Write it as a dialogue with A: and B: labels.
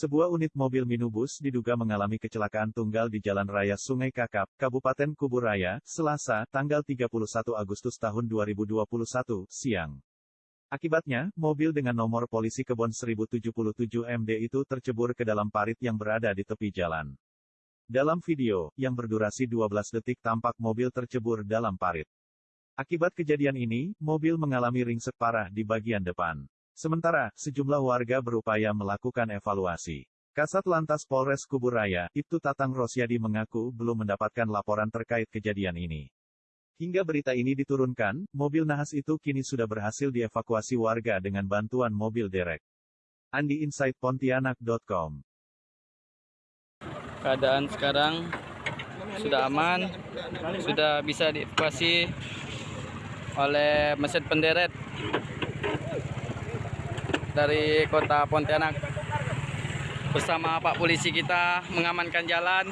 A: Sebuah unit mobil minibus diduga mengalami kecelakaan tunggal di Jalan Raya Sungai Kakap, Kabupaten Kuburaya, Selasa, tanggal 31 Agustus tahun 2021, siang. Akibatnya, mobil dengan nomor polisi Kebon 1077 MD itu tercebur ke dalam parit yang berada di tepi jalan. Dalam video, yang berdurasi 12 detik tampak mobil tercebur dalam parit. Akibat kejadian ini, mobil mengalami ringsek parah di bagian depan. Sementara, sejumlah warga berupaya melakukan evaluasi. Kasat Lantas Polres Kuburaya, Ibtu Tatang Rosyadi mengaku belum mendapatkan laporan terkait kejadian ini. Hingga berita ini diturunkan, mobil nahas itu kini sudah berhasil dievakuasi warga dengan bantuan mobil derek. Andi Insight Pontianak.com
B: keadaan sekarang sudah aman sudah bisa dievakuasi oleh mesin penderet dari kota Pontianak. Bersama Pak polisi kita mengamankan jalan